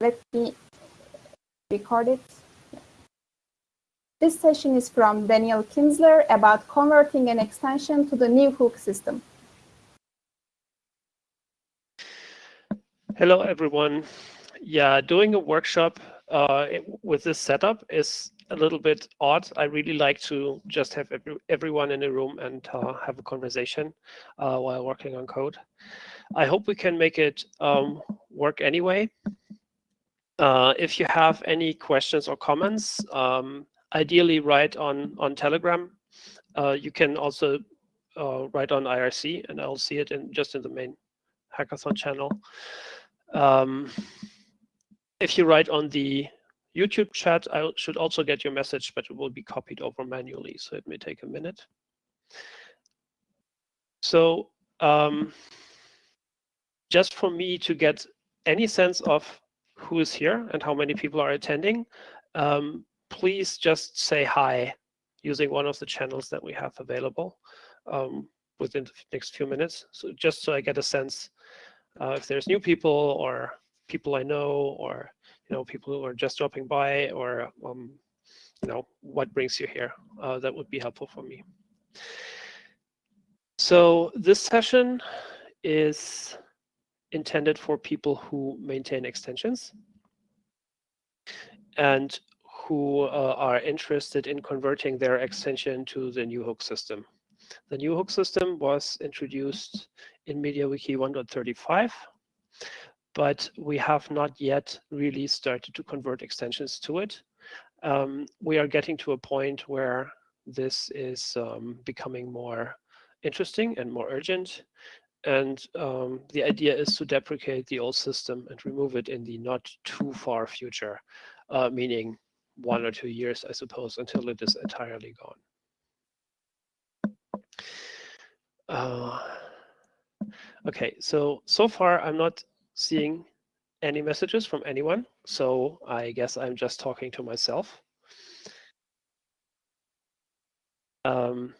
let me record it. This session is from Daniel Kinzler about converting an extension to the new hook system. Hello, everyone. Yeah, doing a workshop uh, with this setup is a little bit odd. I really like to just have every, everyone in a room and uh, have a conversation uh, while working on code. I hope we can make it um, work anyway. Uh, if you have any questions or comments, um, ideally write on, on Telegram. Uh, you can also uh, write on IRC and I'll see it in just in the main hackathon channel. Um, if you write on the YouTube chat, I should also get your message, but it will be copied over manually, so it may take a minute. So um, just for me to get any sense of who is here and how many people are attending, um, please just say hi using one of the channels that we have available um, within the next few minutes. So just so I get a sense uh, if there's new people or people I know or you know people who are just dropping by or um, you know what brings you here. Uh, that would be helpful for me. So this session is intended for people who maintain extensions and who uh, are interested in converting their extension to the new hook system. The new hook system was introduced in MediaWiki 1.35 but we have not yet really started to convert extensions to it. Um, we are getting to a point where this is um, becoming more interesting and more urgent. And um, the idea is to deprecate the old system and remove it in the not too far future, uh, meaning one or two years, I suppose, until it is entirely gone. Uh, okay, so, so far I'm not seeing any messages from anyone. So I guess I'm just talking to myself. Um,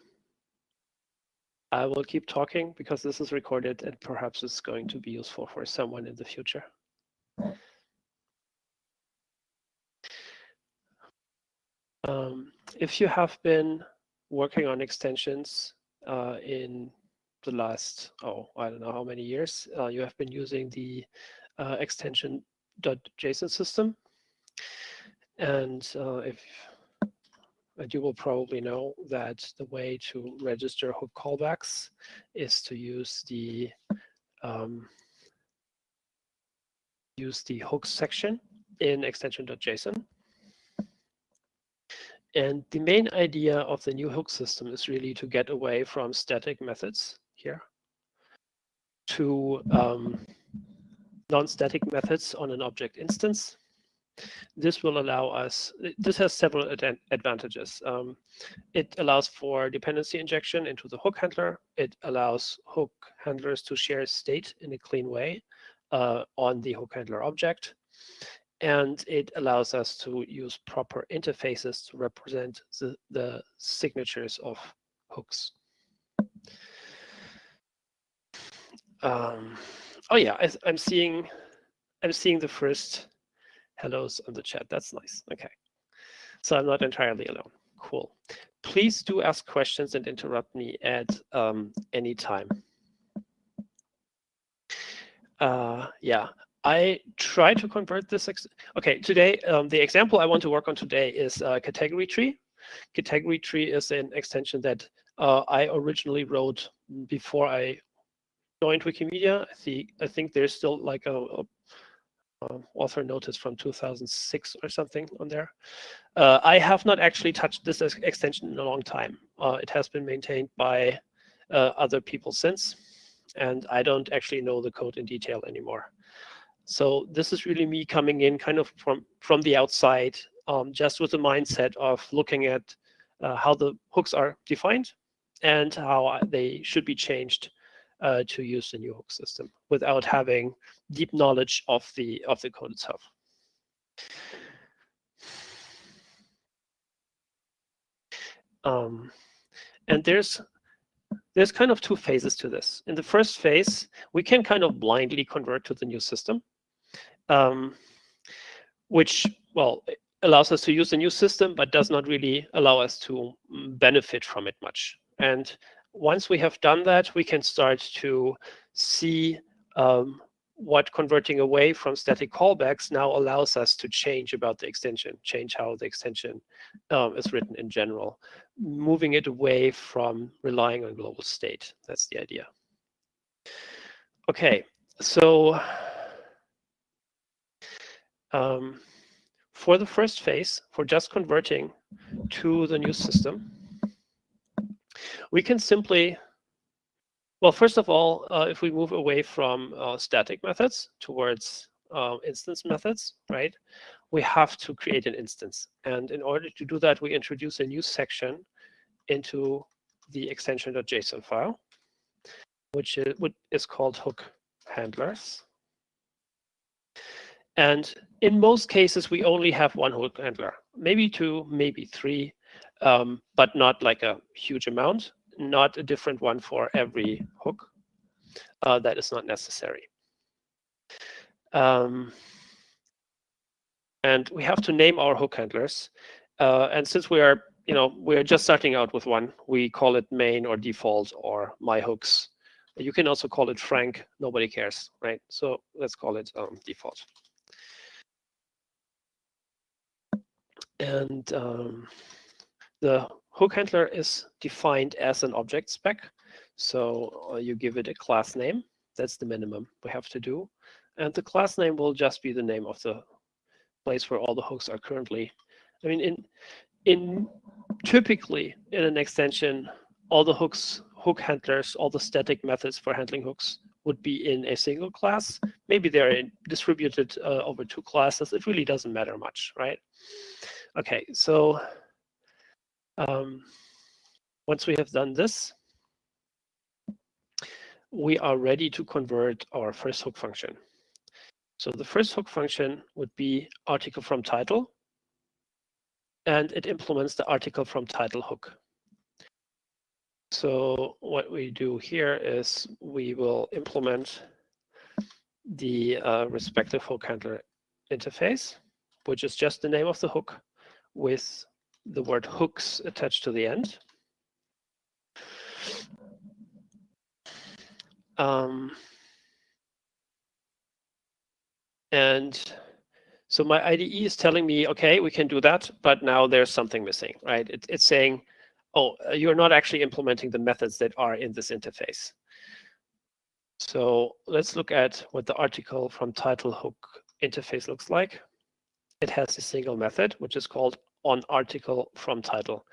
I will keep talking because this is recorded and perhaps it's going to be useful for someone in the future. Um, if you have been working on extensions uh, in the last, oh, I don't know how many years, uh, you have been using the uh, extension .json system. And uh, if you will probably know that the way to register hook callbacks is to use the um, use the hooks section in extension.json. And the main idea of the new hook system is really to get away from static methods here to um, non-static methods on an object instance. This will allow us, this has several ad advantages. Um, it allows for dependency injection into the hook handler. It allows hook handlers to share state in a clean way uh, on the hook handler object. And it allows us to use proper interfaces to represent the, the signatures of hooks. Um, oh yeah, I, I'm seeing, I'm seeing the first hellos on the chat. That's nice. Okay, so I'm not entirely alone. Cool. Please do ask questions and interrupt me at um, any time. Uh, yeah, I try to convert this. okay, today, um, the example I want to work on today is uh, category tree. Category tree is an extension that uh, I originally wrote before I joined Wikimedia. I think I think there's still like a, a, a author notice from 2006 or something on there. Uh, I have not actually touched this extension in a long time. Uh, it has been maintained by uh, other people since, and I don't actually know the code in detail anymore. So this is really me coming in kind of from from the outside, um, just with the mindset of looking at uh, how the hooks are defined and how they should be changed uh, to use the new hook system without having deep knowledge of the of the code itself. Um, and there's there's kind of two phases to this. In the first phase, we can kind of blindly convert to the new system. Um, which, well, allows us to use the new system, but does not really allow us to mm, benefit from it much. And once we have done that, we can start to see um, what converting away from static callbacks now allows us to change about the extension, change how the extension um, is written in general, moving it away from relying on global state. That's the idea. Okay, so um, for the first phase, for just converting to the new system, we can simply well, first of all, uh, if we move away from uh, static methods towards uh, instance methods, right, we have to create an instance. And in order to do that, we introduce a new section into the extension.json file, which is, which is called hook handlers. And in most cases, we only have one hook handler, maybe two, maybe three, um, but not like a huge amount not a different one for every hook. Uh, that is not necessary. Um, and we have to name our hook handlers. Uh, and since we are, you know, we're just starting out with one, we call it main or default or my hooks. You can also call it Frank. Nobody cares, right? So let's call it um, default. And um, the Hook handler is defined as an object spec. So uh, you give it a class name. That's the minimum we have to do. And the class name will just be the name of the place where all the hooks are currently. I mean, in in typically in an extension, all the hooks, hook handlers, all the static methods for handling hooks would be in a single class. Maybe they're distributed uh, over two classes. It really doesn't matter much, right? Okay, so um, once we have done this, we are ready to convert our first hook function. So the first hook function would be article from title, and it implements the article from title hook. So what we do here is we will implement the uh, respective hook handler interface, which is just the name of the hook with the word hooks attached to the end. Um, and so my IDE is telling me, okay, we can do that, but now there's something missing, right? It, it's saying, oh, uh, you're not actually implementing the methods that are in this interface. So let's look at what the article from title hook interface looks like. It has a single method, which is called on article from title.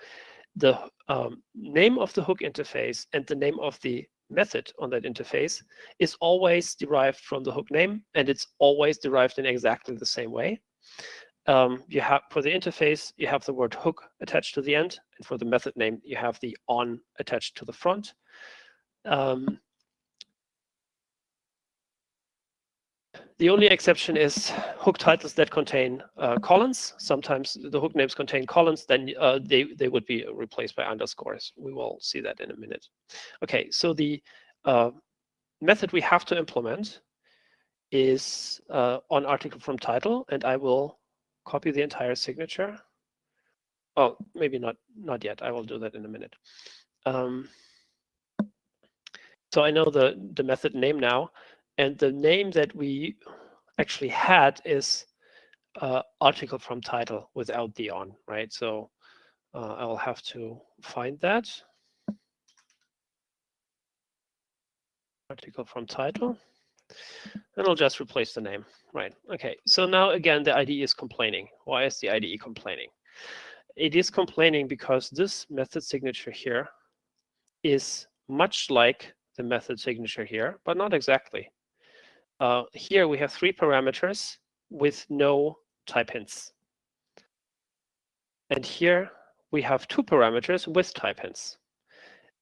The um, name of the hook interface and the name of the method on that interface is always derived from the hook name, and it's always derived in exactly the same way. Um, you have for the interface, you have the word hook attached to the end, and for the method name, you have the on attached to the front. Um, The only exception is hook titles that contain uh, colons. Sometimes the hook names contain colons, then uh, they, they would be replaced by underscores. We will see that in a minute. Okay, so the uh, method we have to implement is uh, on article from title, and I will copy the entire signature. Oh, maybe not, not yet. I will do that in a minute. Um, so I know the, the method name now. And the name that we actually had is uh, article from title without the on, right? So uh, I'll have to find that. Article from title. And I'll just replace the name, right? Okay, so now again, the IDE is complaining. Why is the IDE complaining? It is complaining because this method signature here is much like the method signature here, but not exactly. Uh, here we have three parameters with no type hints. And here we have two parameters with type hints.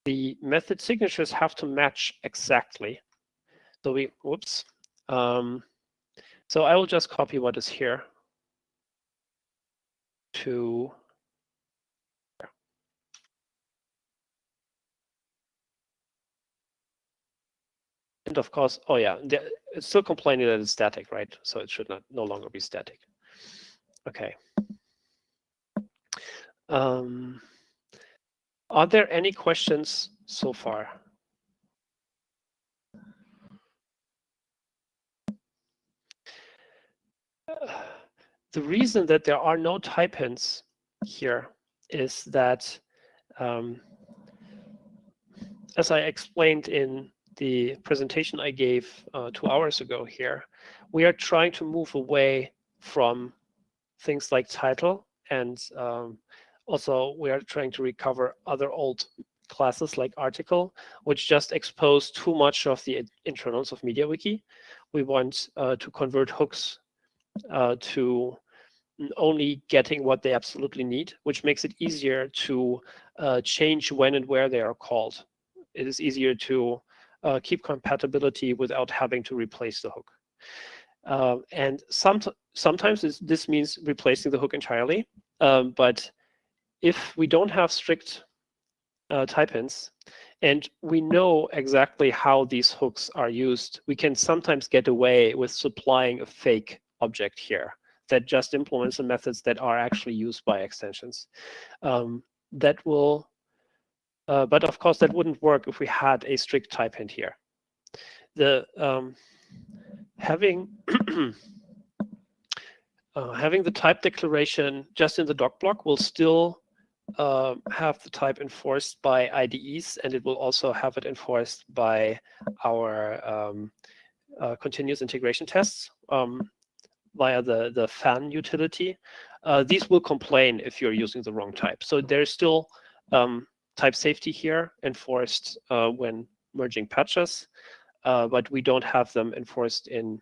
The method signatures have to match exactly. So we, whoops. Um, so I will just copy what is here to And of course, oh yeah, it's still complaining that it's static, right? So it should not no longer be static. Okay. Um, are there any questions so far? the reason that there are no type hints here is that, um, as I explained in the presentation I gave uh, two hours ago here, we are trying to move away from things like title and um, also we are trying to recover other old classes like article, which just expose too much of the internals of MediaWiki. We want uh, to convert hooks uh, to only getting what they absolutely need, which makes it easier to uh, change when and where they are called. It is easier to uh, keep compatibility without having to replace the hook. Uh, and some, sometimes this, means replacing the hook entirely. Um, but if we don't have strict uh, type hints and we know exactly how these hooks are used, we can sometimes get away with supplying a fake object here that just implements the methods that are actually used by extensions. Um, that will, uh, but of course that wouldn't work if we had a strict type hint here. The um, having uh, having the type declaration just in the doc block will still uh, have the type enforced by IDEs, and it will also have it enforced by our um, uh, continuous integration tests. Um, via the, the Phan utility, uh, these will complain if you're using the wrong type. So there's still um, type safety here enforced uh, when merging patches, uh, but we don't have them enforced in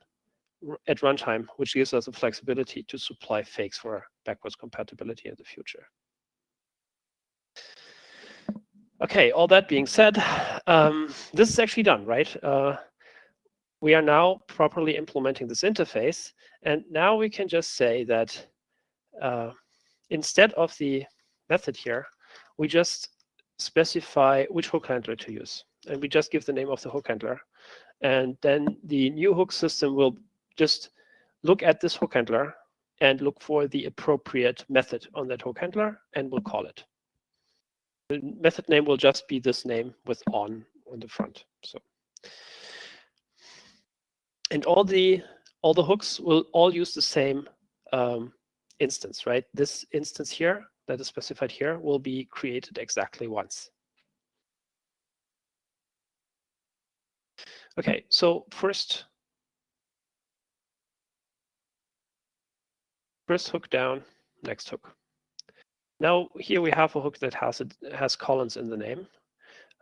at runtime, which gives us the flexibility to supply fakes for backwards compatibility in the future. Okay, all that being said, um, this is actually done, right? Uh, we are now properly implementing this interface. And now we can just say that uh, instead of the method here, we just specify which hook handler to use. And we just give the name of the hook handler. And then the new hook system will just look at this hook handler and look for the appropriate method on that hook handler and we'll call it. The method name will just be this name with on on the front. So and all the all the hooks will all use the same um, instance, right? This instance here that is specified here will be created exactly once. Okay, so first, first hook down, next hook. Now here we have a hook that has a, has colons in the name.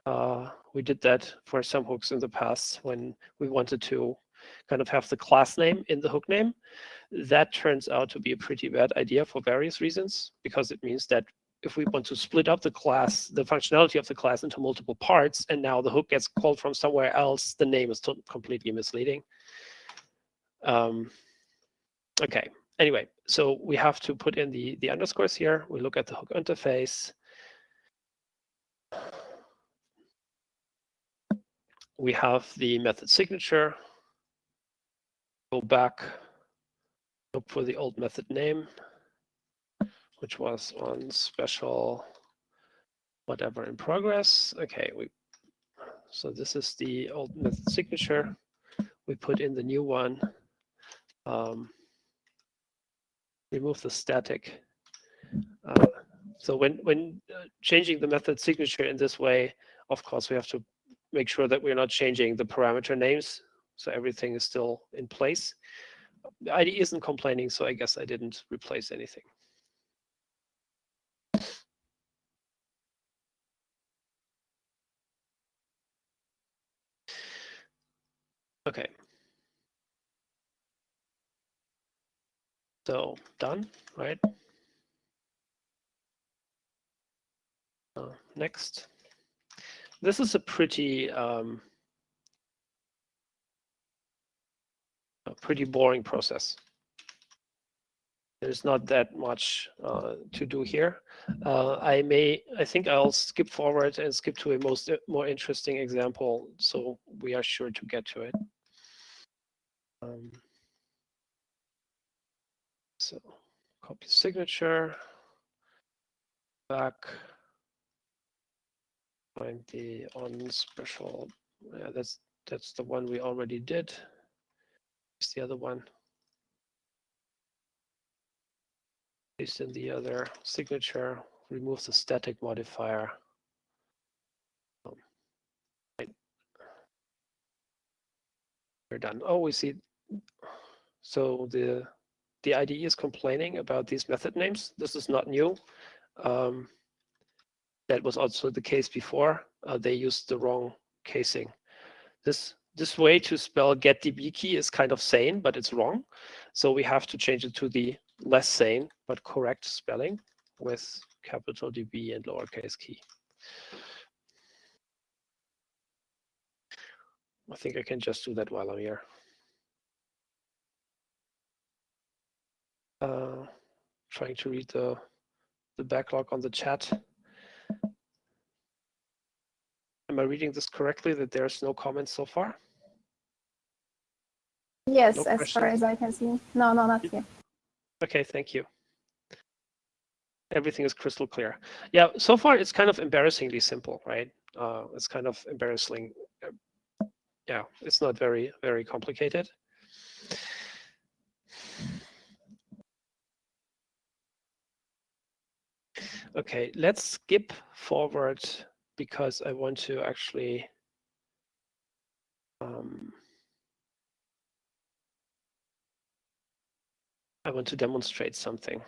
Uh, we did that for some hooks in the past when we wanted to kind of have the class name in the hook name. That turns out to be a pretty bad idea for various reasons, because it means that if we want to split up the class, the functionality of the class into multiple parts, and now the hook gets called from somewhere else, the name is completely misleading. Um, okay, anyway, so we have to put in the, the underscores here. We look at the hook interface. We have the method signature, go back, look for the old method name, which was on special whatever in progress. Okay, we so this is the old method signature. We put in the new one. Um, remove the static. Uh, so when when uh, changing the method signature in this way, of course, we have to make sure that we're not changing the parameter names so everything is still in place. The IDE isn't complaining, so I guess I didn't replace anything. Okay. So done, right? Uh, next. This is a pretty um, a pretty boring process. There's not that much uh, to do here. Uh, I may, I think I'll skip forward and skip to a most more interesting example, so we are sure to get to it. Um, so copy signature, back, find the on special. Yeah, that's that's the one we already did. The other one. Paste in the other signature, remove the static modifier. We're done. Oh, we see. So the the IDE is complaining about these method names. This is not new. Um, that was also the case before. Uh, they used the wrong casing. This this way to spell get DB key is kind of sane, but it's wrong. So we have to change it to the less sane but correct spelling with capital DB and lowercase key. I think I can just do that while I'm here. Uh, trying to read the, the backlog on the chat. Am I reading this correctly that there's no comments so far? Yes, No as question? far as I can see. No, no, not yet. Okay, thank you. Everything is crystal clear. Yeah, so far it's kind of embarrassingly simple, right? Uh, it's kind of embarrassing. Yeah, it's not very, very complicated. Okay, let's skip forward because I want to actually um, I want to demonstrate something.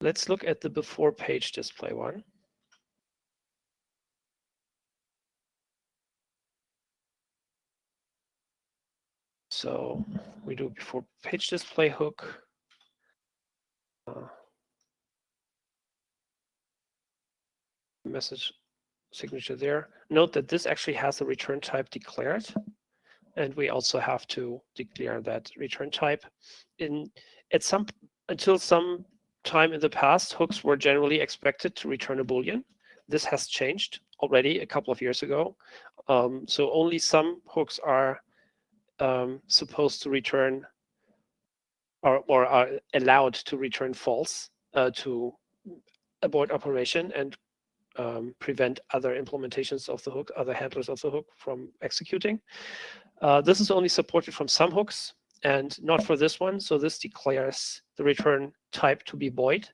Let's look at the before page display one. So we do before page display hook. Uh, message signature there. Note that this actually has a return type declared. And we also have to declare that return type. In at some until some time in the past, hooks were generally expected to return a boolean. This has changed already a couple of years ago. Um, so only some hooks are um, supposed to return or, or are allowed to return false uh, to abort operation and um, prevent other implementations of the hook, other handlers of the hook from executing. Uh, this is only supported from some hooks and not for this one. So this declares the return type to be void.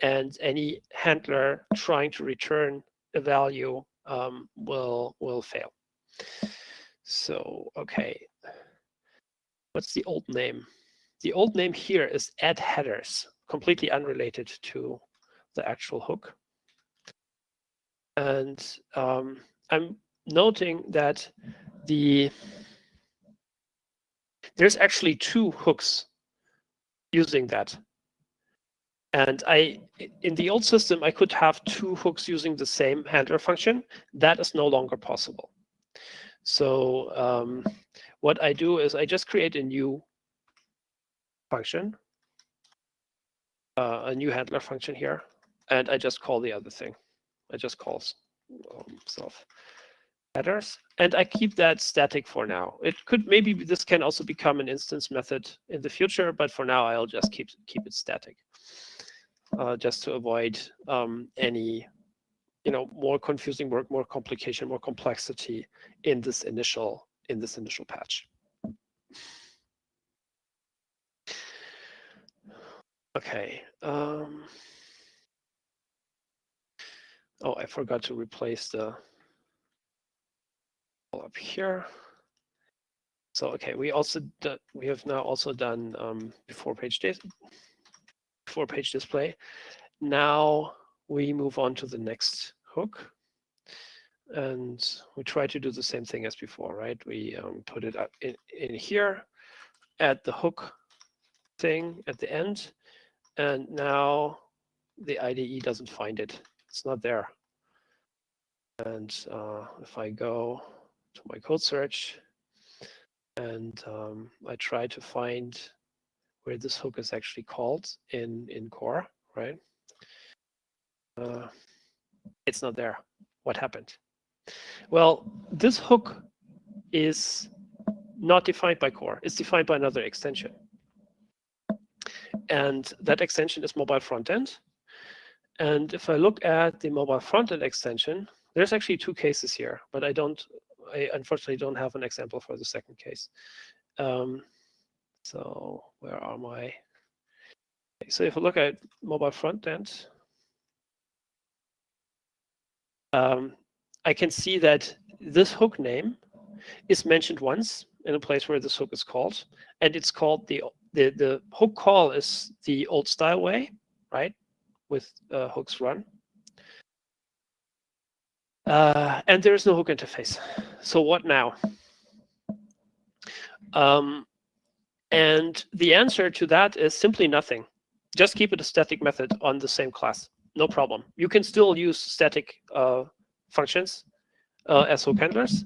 And any handler trying to return a value um, will, will fail. So, okay. What's the old name? The old name here is add headers, completely unrelated to the actual hook. And um, I'm noting that the there's actually two hooks using that. And I, in the old system, I could have two hooks using the same handler function. That is no longer possible. So um, what I do is I just create a new function, uh, a new handler function here, and I just call the other thing. I just call um, self headers, and I keep that static for now. It could maybe this can also become an instance method in the future, but for now I'll just keep keep it static, uh, just to avoid um, any, you know, more confusing work, more complication, more complexity in this initial in this initial patch. Okay. Um, oh, I forgot to replace the all up here. So okay, we also we have now also done um, before page before page display. Now we move on to the next hook, and we try to do the same thing as before, right? We um, put it up in, in here, add the hook thing at the end, and now the IDE doesn't find it. It's not there. And uh, if I go to my code search and um, I try to find where this hook is actually called in, in core, right? Uh, it's not there. What happened? Well, this hook is not defined by core. It's defined by another extension. And that extension is mobile frontend. And if I look at the mobile frontend extension, there's actually two cases here, but I don't, I unfortunately don't have an example for the second case. Um, so where are my, so if I look at mobile frontend, um, I can see that this hook name is mentioned once in a place where this hook is called, and it's called the the the hook call is the old style way, right, with uh, hooks run. Uh, and there is no hook interface. So what now? Um, and the answer to that is simply nothing. Just keep it a static method on the same class. No problem. You can still use static uh, functions uh, as hook handlers.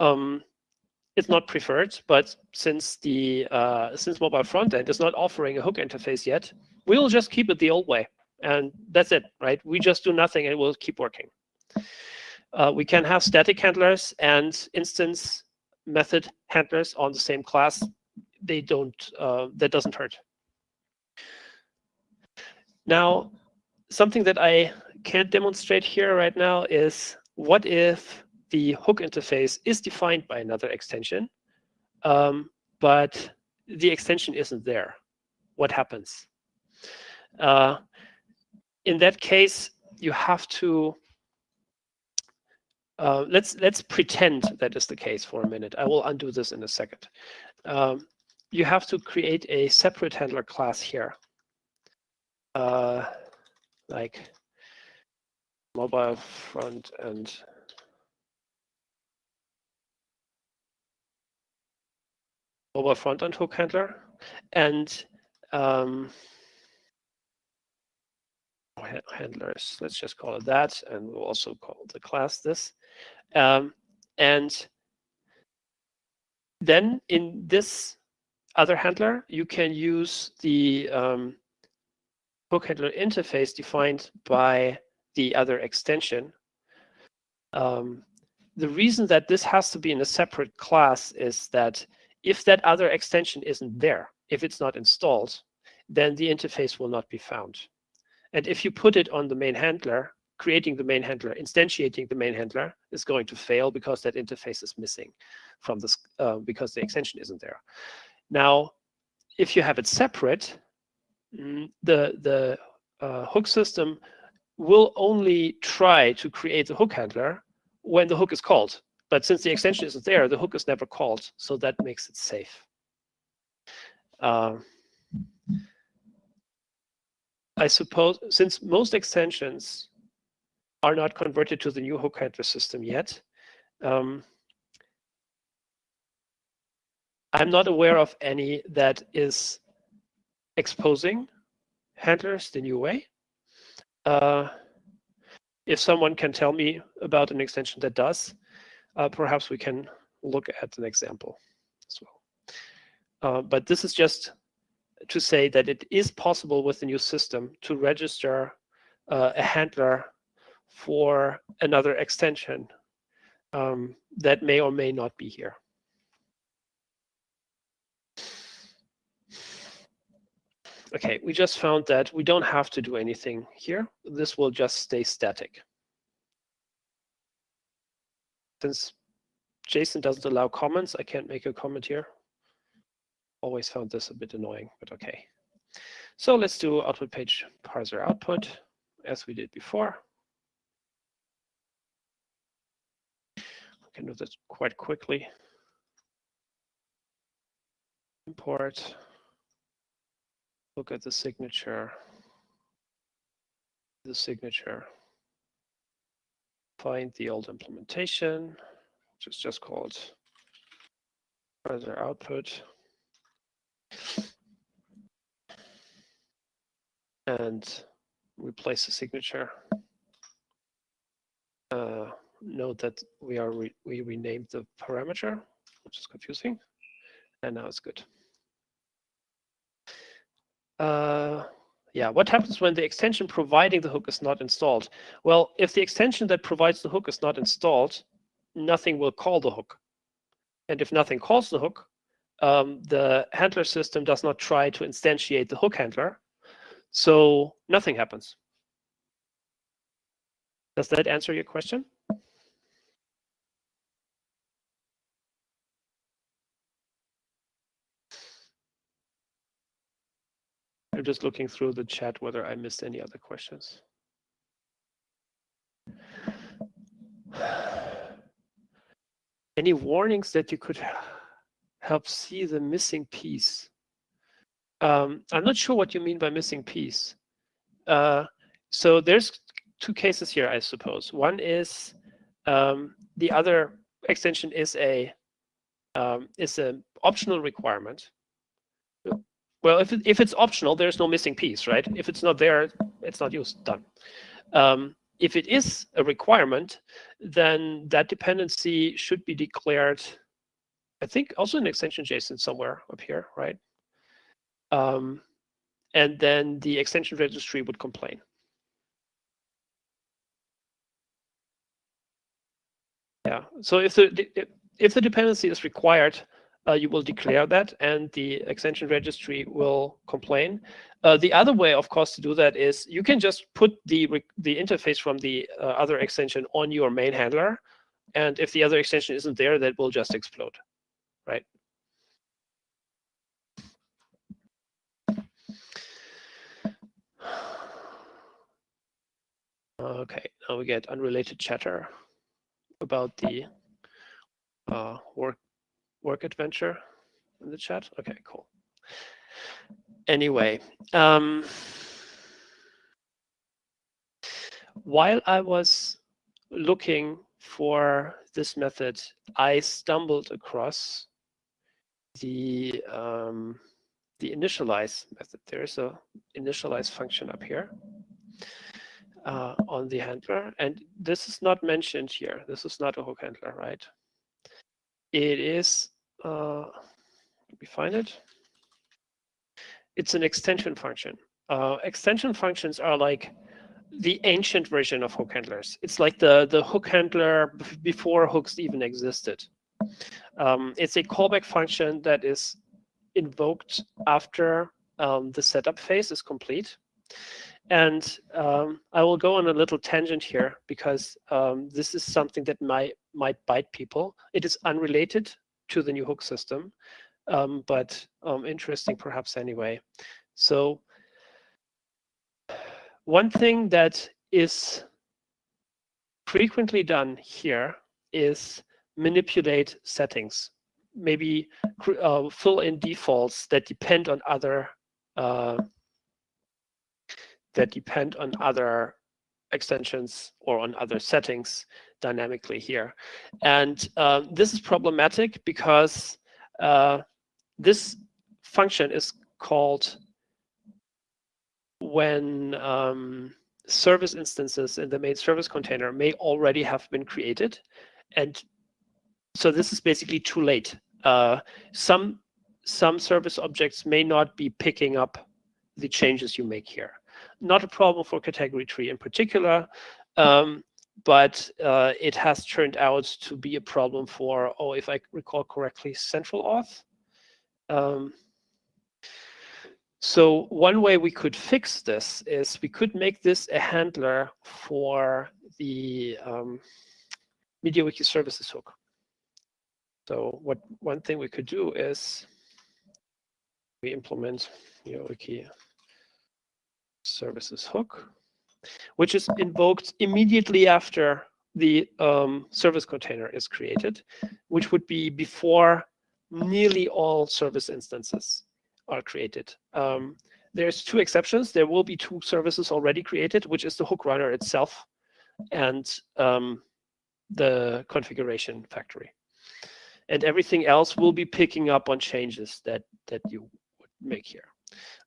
Um, it's not preferred, but since the uh, since mobile frontend is not offering a hook interface yet, we'll just keep it the old way, and that's it, right? We just do nothing and we'll keep working. Uh, we can have static handlers and instance method handlers on the same class. They don't. Uh, that doesn't hurt. Now, something that I can't demonstrate here right now is what if the hook interface is defined by another extension, um, but the extension isn't there. What happens? Uh, in that case, you have to uh, let's let's pretend that is the case for a minute. I will undo this in a second. Um, you have to create a separate handler class here, uh, like mobile front and mobile front end hook handler and um, handlers. Let's just call it that, and we'll also call the class this. Um, and then in this other handler, you can use the um, hook handler interface defined by the other extension. Um, the reason that this has to be in a separate class is that if that other extension isn't there, if it's not installed, then the interface will not be found. And if you put it on the main handler, creating the main handler, instantiating the main handler is going to fail because that interface is missing from this, uh, because the extension isn't there. Now, if you have it separate, mm, the, the uh, hook system will only try to create the hook handler when the hook is called. But since the extension isn't there, the hook is never called. So that makes it safe. Uh, I suppose since most extensions are not converted to the new hook handler system yet, um, I'm not aware of any that is exposing handlers the new way. Uh, if someone can tell me about an extension that does, uh, perhaps we can look at an example as well. Uh, but this is just to say that it is possible with the new system to register uh, a handler for another extension um, that may or may not be here. Okay, we just found that we don't have to do anything here. This will just stay static. Since JSON doesn't allow comments, I can't make a comment here. Always found this a bit annoying, but okay. So let's do output page parser output as we did before. We can do this quite quickly. Import look at the signature, the signature, find the old implementation, which is just called parser output. And replace the signature. Uh, note that we are re we renamed the parameter, which is confusing, and now it's good uh, yeah, what happens when the extension providing the hook is not installed? Well, if the extension that provides the hook is not installed, nothing will call the hook. And if nothing calls the hook, um, the handler system does not try to instantiate the hook handler. So nothing happens. Does that answer your question? I'm just looking through the chat whether I missed any other questions. Any warnings that you could help see the missing piece? Um, I'm not sure what you mean by missing piece. Uh, so there's two cases here, I suppose. One is um, the other extension is a um, is an optional requirement. Well, if, it, if it's optional, there's no missing piece, right? If it's not there, it's not used, done. Um, if it is a requirement, then that dependency should be declared, I think also an extension JSON somewhere up here, right? Um, and then the extension registry would complain. Yeah, so if the if the dependency is required, uh, you will declare that and the extension registry will complain. Uh, the other way, of course, to do that is you can just put the, the interface from the uh, other extension on your main handler. And if the other extension isn't there, that will just explode, right? Okay, now we get unrelated chatter about the uh, work work adventure in the chat? Okay, cool. Anyway, um, while I was looking for this method, I stumbled across the um, the initialize method. There is a initialize function up here uh, on the handler, and this is not mentioned here. This is not a hook handler, right? It is uh, let me find it. It's an extension function. Uh, extension functions are like the ancient version of hook handlers. It's like the, the hook handler before hooks even existed. Um, it's a callback function that is invoked after um, the setup phase is complete. And um, I will go on a little tangent here because um, this is something that might might bite people. It is unrelated to the new hook system, um, but um, interesting perhaps anyway. So one thing that is frequently done here is manipulate settings, maybe uh, fill in defaults that depend on other uh, that depend on other extensions or on other settings dynamically here. And uh, this is problematic because uh, this function is called when um, service instances in the main service container may already have been created. And so this is basically too late. Uh, some, some service objects may not be picking up the changes you make here. Not a problem for category tree in particular. Um, but uh, it has turned out to be a problem for, oh, if I recall correctly, central auth. Um, so one way we could fix this is we could make this a handler for the um, MediaWiki services hook. So what one thing we could do is we implement MediaWiki services hook which is invoked immediately after the um, service container is created, which would be before nearly all service instances are created. Um, there's two exceptions. There will be two services already created, which is the hook runner itself and um, the configuration factory. And everything else will be picking up on changes that, that you would make here.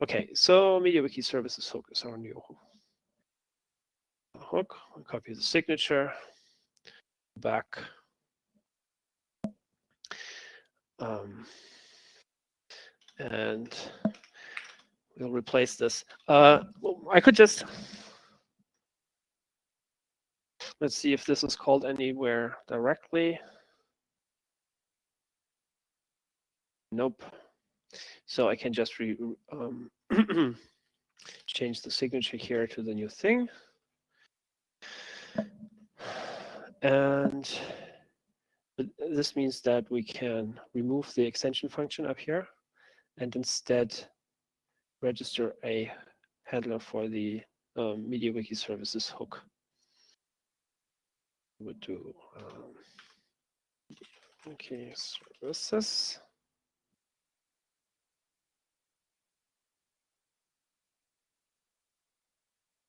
Okay, so MediaWiki services focus on new hook, copy the signature, back. Um, and we'll replace this. Uh, I could just, let's see if this is called anywhere directly. Nope. So I can just re um, change the signature here to the new thing. And this means that we can remove the extension function up here and instead register a handler for the um, MediaWiki services hook. We would do um, okay services.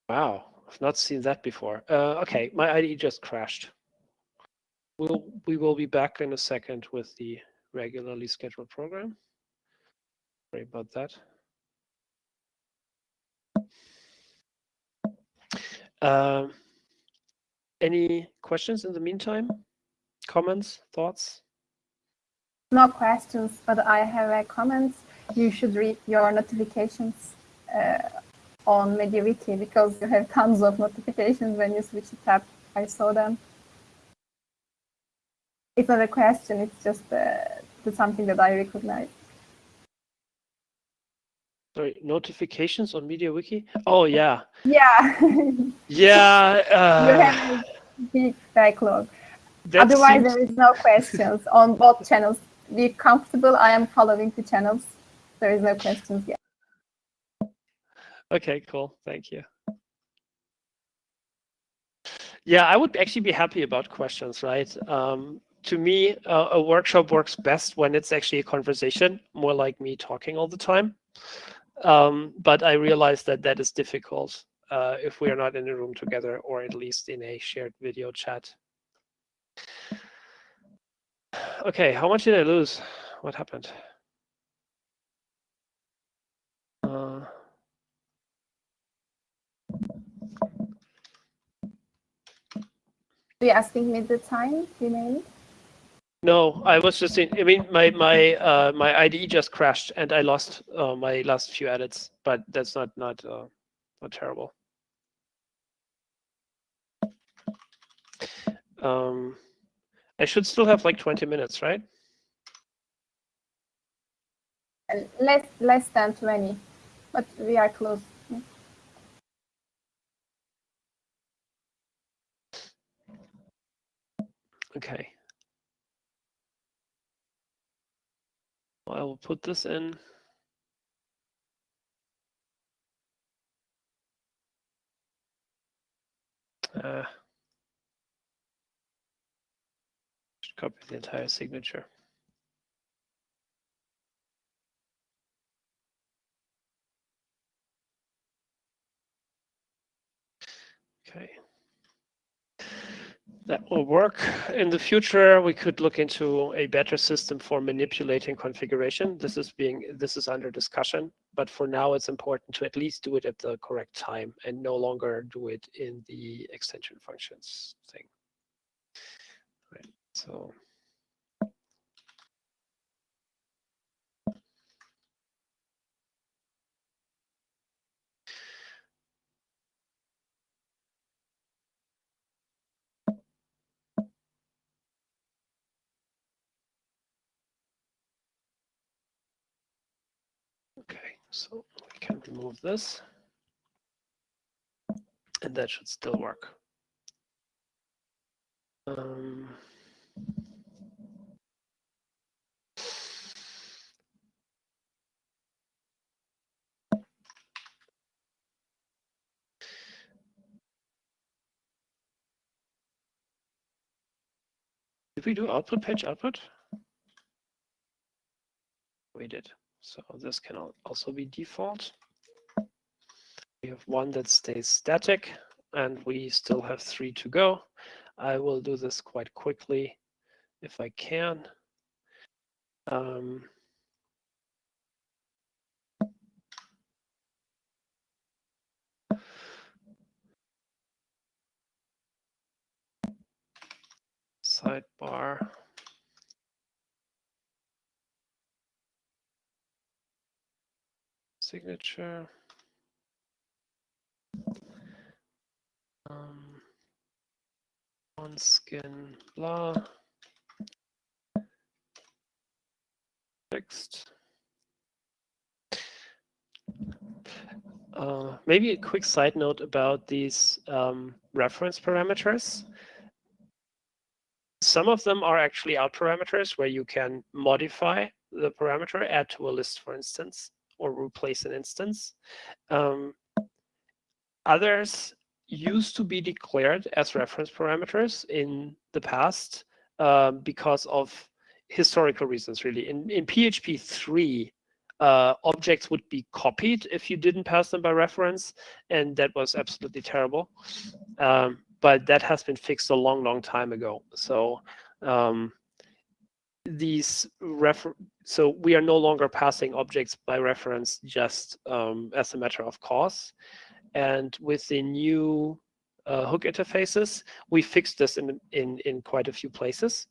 Wow, I've not seen that before. Uh, okay, my IDE just crashed. We'll, we will be back in a second with the regularly scheduled program. Sorry about that. Um, any questions in the meantime? Comments, thoughts? No questions, but I have a comment. You should read your notifications uh, on MediaWiki because you have tons of notifications when you switch the tab. I saw them. It's not a question, it's just uh, something that I recognize. Sorry, notifications on MediaWiki? Oh, yeah. Yeah. yeah. Uh, you have a big backlog. Otherwise, seems... there is no questions on both channels. Be comfortable. I am following the channels. There is no questions yet. Okay, cool. Thank you. Yeah, I would actually be happy about questions, right? Um, to me, uh, a workshop works best when it's actually a conversation, more like me talking all the time. Um, but I realize that that is difficult uh, if we are not in a room together or at least in a shared video chat. Okay, how much did I lose? What happened? Uh, Are you asking me the time remained? No, I was just in, I mean, my my uh, my IDE just crashed and I lost uh, my last few edits, but that's not not uh, not terrible. Um, I should still have like 20 minutes, right? Less less than 20, but we are close. Okay. I will put this in. Uh, copy the entire signature. Okay that will work. In the future, we could look into a better system for manipulating configuration. This is being this is under discussion, but for now, it's important to at least do it at the correct time and no longer do it in the extension functions thing. Right. So. So we can remove this. And that should still work. Um, did we do output page output? We did. So this can also be default. We have one that stays static and we still have three to go. I will do this quite quickly if I can. Um, sidebar. Signature. Um, on skin blah. Fixed. Uh, maybe a quick side note about these um, reference parameters. Some of them are actually out parameters where you can modify the parameter, add to a list, for instance, or replace an instance. Um, others used to be declared as reference parameters in the past uh, because of historical reasons, really. In, in PHP 3, uh, objects would be copied if you didn't pass them by reference, and that was absolutely terrible. Um, but that has been fixed a long, long time ago. So um, these refer so we are no longer passing objects by reference just um, as a matter of course. And with the new uh, hook interfaces, we fixed this in, in, in quite a few places.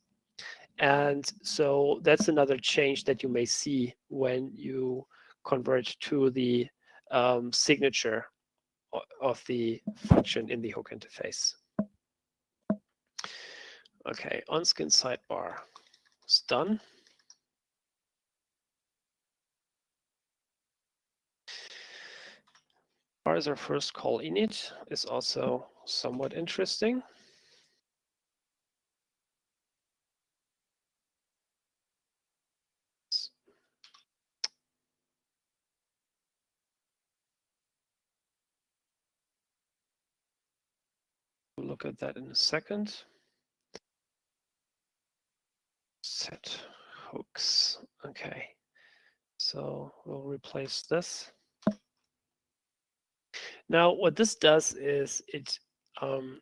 And so that's another change that you may see when you convert to the um, signature of the function in the hook interface. Okay, on-skin sidebar is done. Parser first call init is also somewhat interesting. We'll look at that in a second. Set hooks. Okay, so we'll replace this. Now, what this does is it um,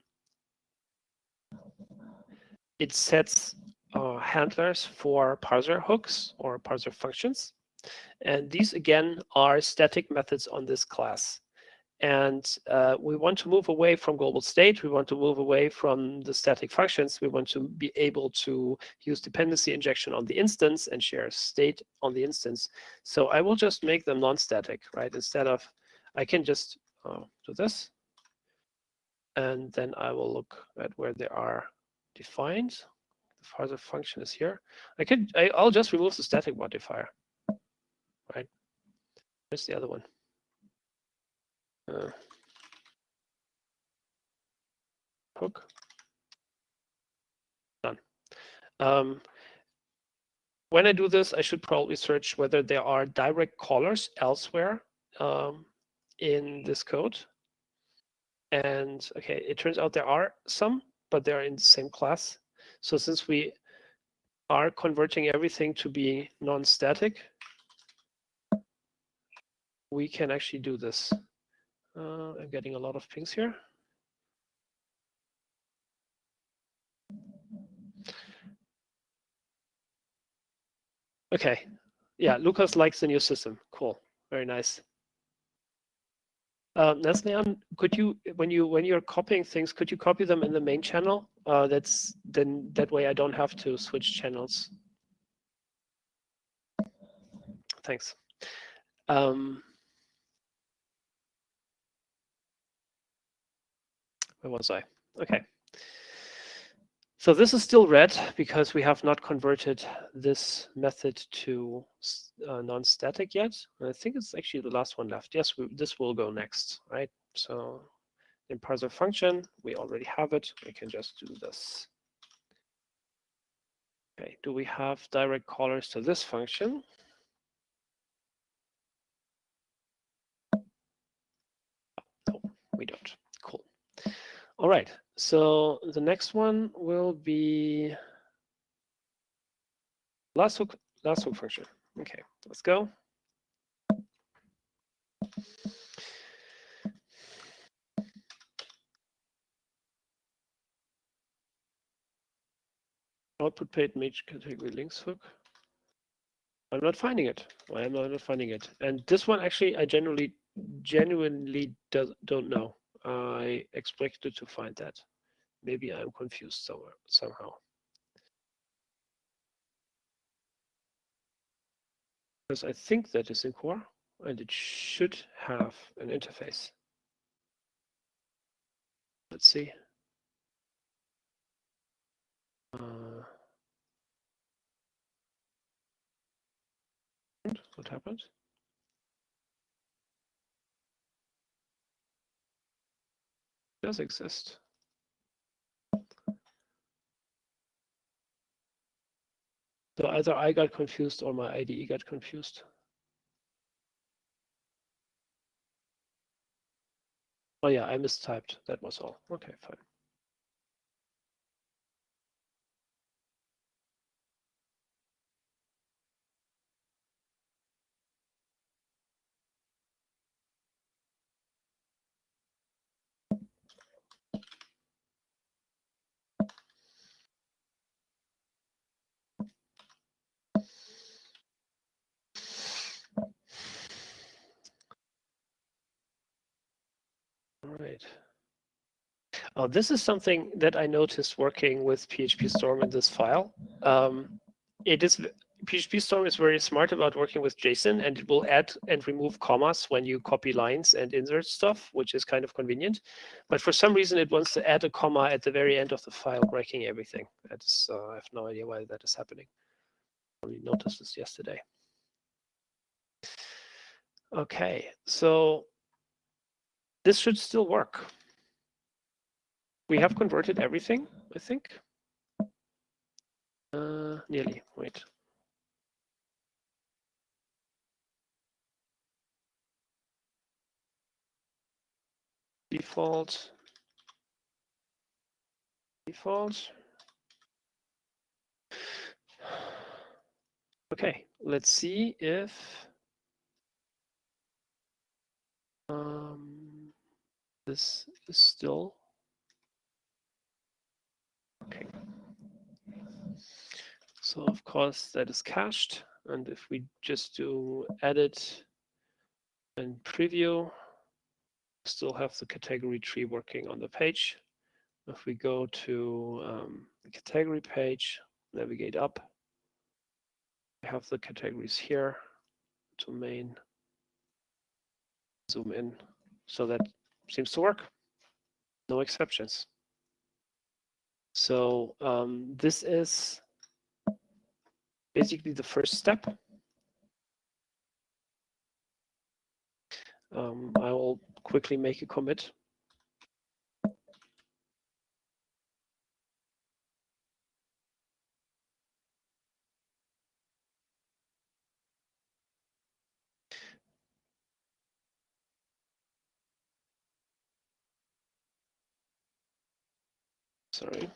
it sets uh, handlers for parser hooks or parser functions. And these, again, are static methods on this class. And uh, we want to move away from global state. We want to move away from the static functions. We want to be able to use dependency injection on the instance and share state on the instance. So I will just make them non-static, right? Instead of, I can just uh, do this. And then I will look at where they are defined. The parser function is here. I could, I, I'll just remove the static modifier, right? Where's the other one? Uh, hook. Done. Um, when I do this, I should probably search whether there are direct callers elsewhere um, in this code. And okay, it turns out there are some, but they're in the same class. So since we are converting everything to be non-static, we can actually do this. Uh, I'm getting a lot of pings here. Okay. Yeah, Lucas likes the new system. Cool. Very nice. Uh, Neslian, could you, when you when you're copying things, could you copy them in the main channel? Uh, that's then that way I don't have to switch channels. Thanks. Um, Where was I? Okay. So this is still red because we have not converted this method to uh, non-static yet. I think it's actually the last one left. Yes, we, this will go next, right? So in parser function, we already have it. We can just do this. Okay, do we have direct callers to this function? No, we don't. All right, so the next one will be last hook, last hook function. Okay, let's go. Output page make category links hook. I'm not finding it. Why am I not finding it? And this one actually, I generally, genuinely do, don't know. I expected to find that. Maybe I'm confused somewhere, somehow. Because I think that is in core and it should have an interface. Let's see. Uh, What happened? Does exist. So either I got confused or my IDE got confused. Oh yeah, I mistyped. That was all. Okay, fine. All right. Oh, this is something that I noticed working with PHP Storm in this file. Um, it is PHP Storm is very smart about working with JSON and it will add and remove commas when you copy lines and insert stuff, which is kind of convenient. But for some reason, it wants to add a comma at the very end of the file, breaking everything. That's uh, I have no idea why that is happening. I only noticed this yesterday. Okay, so this should still work. We have converted everything, I think. Uh, nearly, wait. Default. Default. Okay, let's see if um, this is still okay. So of course that is cached. And if we just do edit and preview, still have the category tree working on the page. If we go to um, the category page, navigate up, have the categories here, to main, zoom in. So that seems to work. No exceptions. So um, this is basically the first step. Um, I will quickly make a commit. Sorry.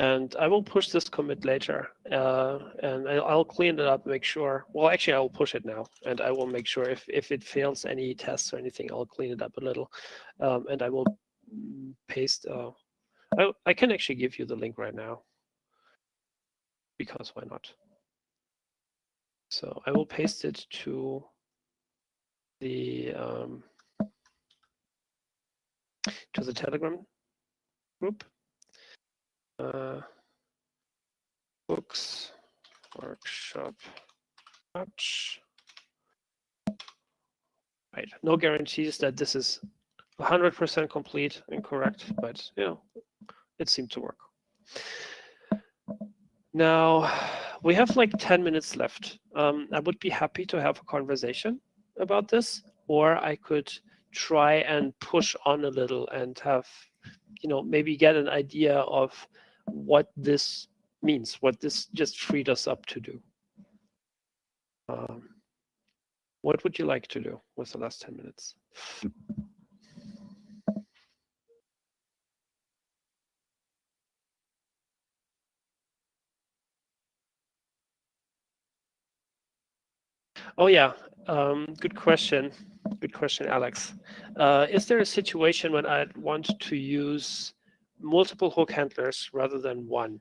And I will push this commit later, uh, and I'll clean it up, make sure. Well, actually, I will push it now, and I will make sure if if it fails any tests or anything, I'll clean it up a little, um, and I will paste. Uh, I I can actually give you the link right now, because why not? So I will paste it to the um, to the Telegram group. Uh, books workshop touch. Right. No guarantees that this is 100% complete and correct, but you know, it seemed to work. Now, we have like 10 minutes left. Um, I would be happy to have a conversation about this, or I could try and push on a little and have, you know, maybe get an idea of what this means, what this just freed us up to do. Um, what would you like to do with the last 10 minutes? Oh yeah, um, good question. Good question, Alex. Uh, is there a situation when I want to use multiple hook handlers rather than one?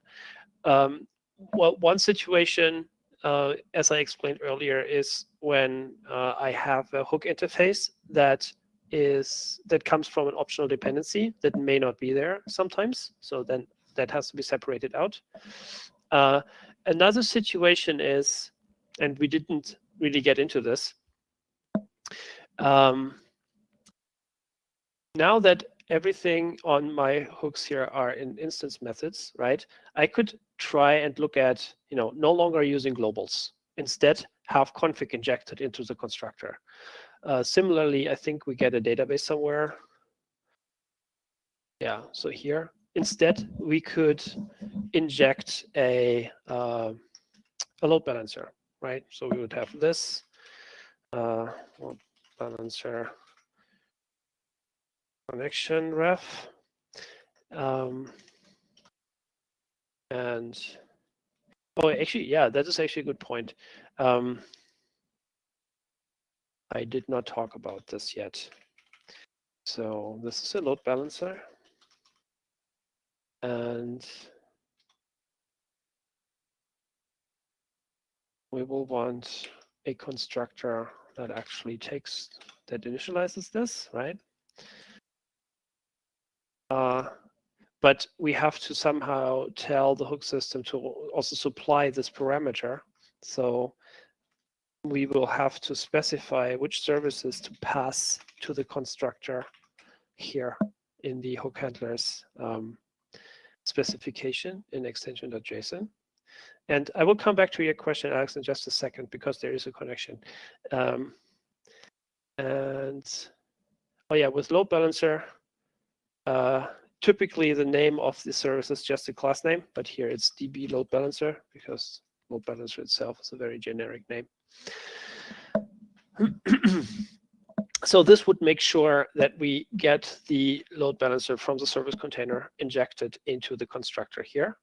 Um, well, one situation, uh, as I explained earlier, is when uh, I have a hook interface that is that comes from an optional dependency that may not be there sometimes. So then that has to be separated out. Uh, another situation is, and we didn't really get into this. Um, now that everything on my hooks here are in instance methods, right? I could try and look at, you know, no longer using globals. Instead, have config injected into the constructor. Uh, similarly, I think we get a database somewhere. Yeah, so here, instead, we could inject a, uh, a load balancer, right? So we would have this uh, balancer connection ref. Um, and oh, actually, yeah, that is actually a good point. Um, I did not talk about this yet. So this is a load balancer. And we will want a constructor that actually takes, that initializes this, right? Uh, but we have to somehow tell the hook system to also supply this parameter. So we will have to specify which services to pass to the constructor here in the hook handlers um, specification in extension.json. And I will come back to your question, Alex, in just a second, because there is a connection. Um, and oh yeah, with load balancer, uh, typically the name of the service is just a class name, but here it's DB load balancer because load balancer itself is a very generic name. so this would make sure that we get the load balancer from the service container injected into the constructor here.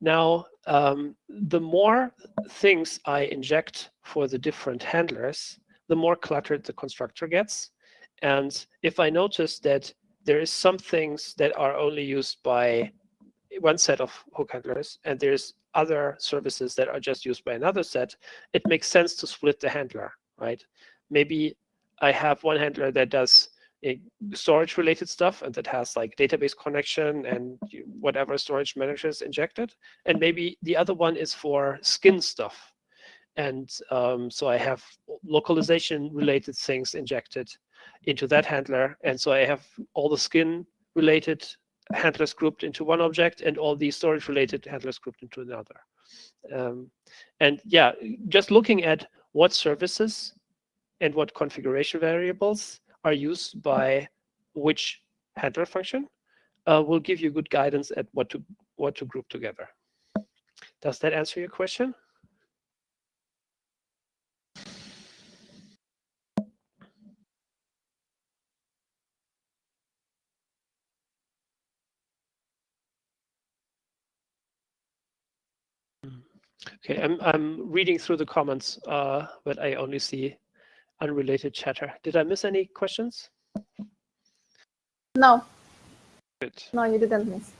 Now, um, the more things I inject for the different handlers, the more cluttered the constructor gets. And if I notice that there is some things that are only used by one set of hook handlers and there's other services that are just used by another set, it makes sense to split the handler, right? Maybe I have one handler that does storage related stuff and that has like database connection and whatever storage managers injected. And maybe the other one is for skin stuff. And um, so I have localization related things injected into that handler. And so I have all the skin related handlers grouped into one object and all the storage related handlers grouped into another. Um, and yeah, just looking at what services and what configuration variables are used by which handler function uh, will give you good guidance at what to what to group together. Does that answer your question? Okay, I'm I'm reading through the comments, uh, but I only see unrelated chatter. Did I miss any questions? No. Good. No, you didn't miss.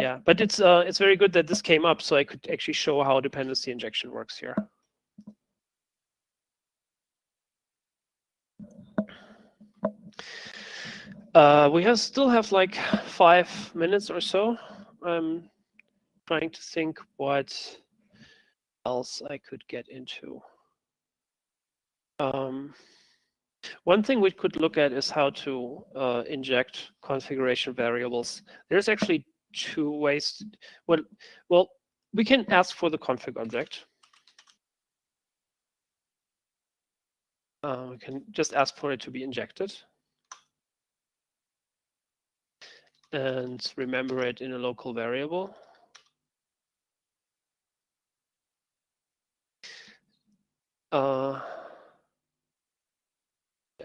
Yeah, but it's uh it's very good that this came up, so I could actually show how dependency injection works here. Uh, we have still have like five minutes or so. I'm trying to think what else I could get into. Um, one thing we could look at is how to uh, inject configuration variables. There's actually two ways. To, well, well, we can ask for the config object. Uh, we can just ask for it to be injected. And remember it in a local variable. Uh,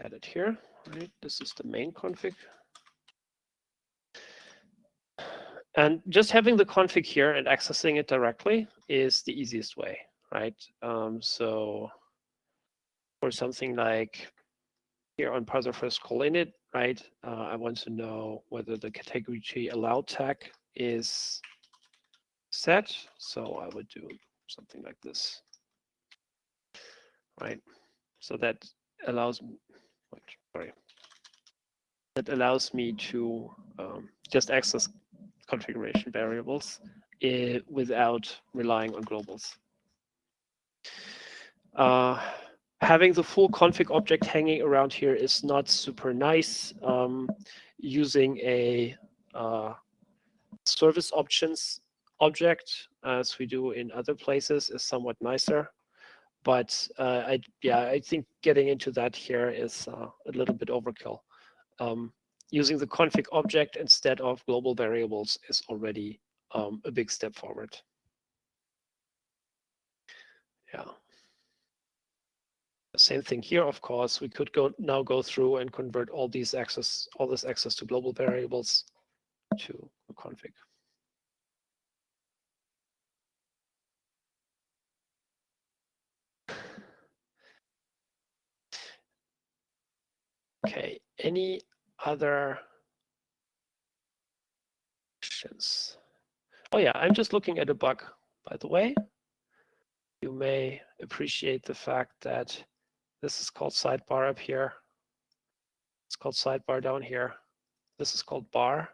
add it here, right? This is the main config. And just having the config here and accessing it directly is the easiest way, right? Um, so for something like here on parser first call init, right? Uh, I want to know whether the category tree allowed tag is set. So I would do something like this right? So that allows, sorry, that allows me to um, just access configuration variables uh, without relying on globals. Uh, having the full config object hanging around here is not super nice. Um, using a uh, service options object, as we do in other places, is somewhat nicer. But uh, I, yeah, I think getting into that here is uh, a little bit overkill. Um, using the config object instead of global variables is already um, a big step forward. Yeah. Same thing here, of course. We could go now go through and convert all these access, all this access to global variables to a config. Okay, any other questions? Oh yeah, I'm just looking at a bug, by the way. You may appreciate the fact that this is called sidebar up here. It's called sidebar down here. This is called bar.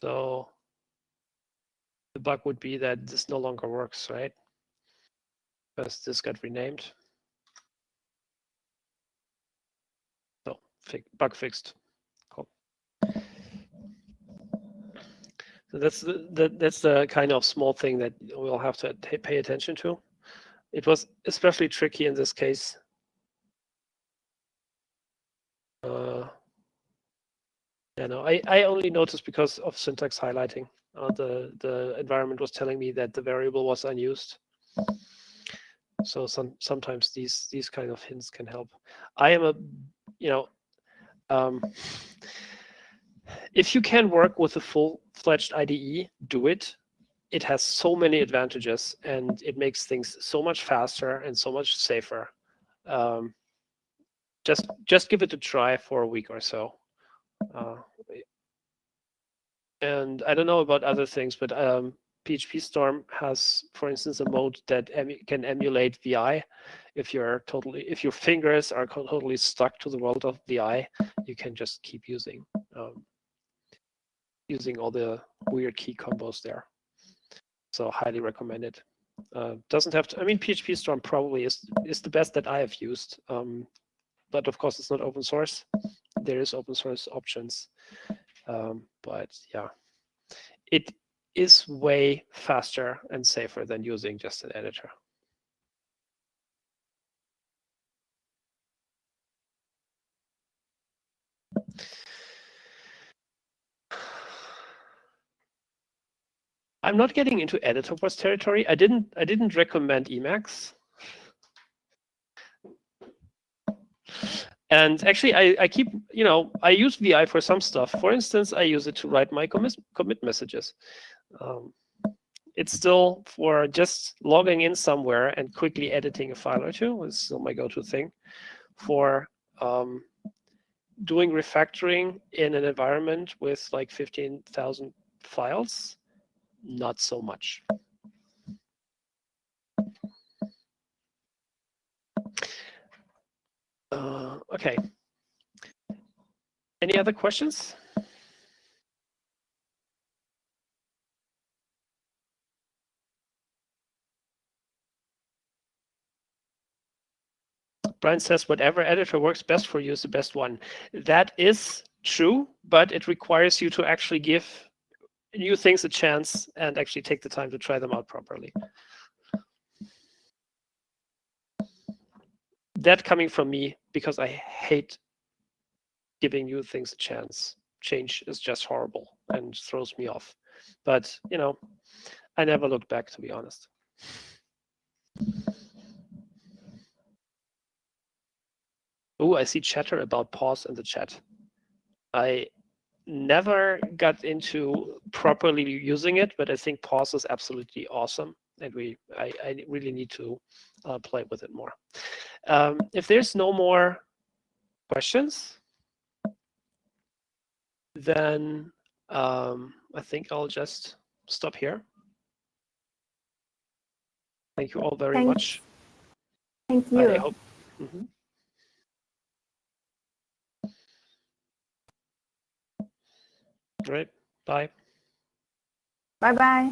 So the bug would be that this no longer works, right? Because this got renamed. So bug fixed. Cool. So that's the, the that's the kind of small thing that we'll have to pay attention to. It was especially tricky in this case uh, yeah, no, I, I only noticed because of syntax highlighting. Uh, the the environment was telling me that the variable was unused. So some sometimes these these kind of hints can help. I am a, you know, um, if you can work with a full-fledged IDE, do it. It has so many advantages and it makes things so much faster and so much safer. Um, just just give it a try for a week or so. Uh, and I don't know about other things, but um, PHP Storm has, for instance, a mode that can emulate VI. If you're totally, if your fingers are totally stuck to the world of VI, you can just keep using um, using all the weird key combos there. So highly recommended. Uh, doesn't have to. I mean, PHP Storm probably is is the best that I have used. Um, but of course it's not open source. There is open source options, um, but yeah, it is way faster and safer than using just an editor. I'm not getting into editor wars territory. I didn't I didn't recommend Emacs. And actually, I, I keep, you know, I use VI for some stuff. For instance, I use it to write my commit, commit messages. Um, it's still for just logging in somewhere and quickly editing a file or two is still my go-to thing. For um, doing refactoring in an environment with like 15,000 files, not so much. Uh, okay. Any other questions? Brian says whatever editor works best for you is the best one. That is true, but it requires you to actually give new things a chance and actually take the time to try them out properly. that coming from me because I hate giving new things a chance. Change is just horrible and throws me off. But, you know, I never look back, to be honest. Oh, I see chatter about pause in the chat. I never got into properly using it, but I think pause is absolutely awesome and we I, I really need to uh, play with it more. Um, if there's no more questions, then um, I think I'll just stop here. Thank you all very Thanks. much. Thank you. I hope. Mm -hmm. Right. Bye. Bye bye.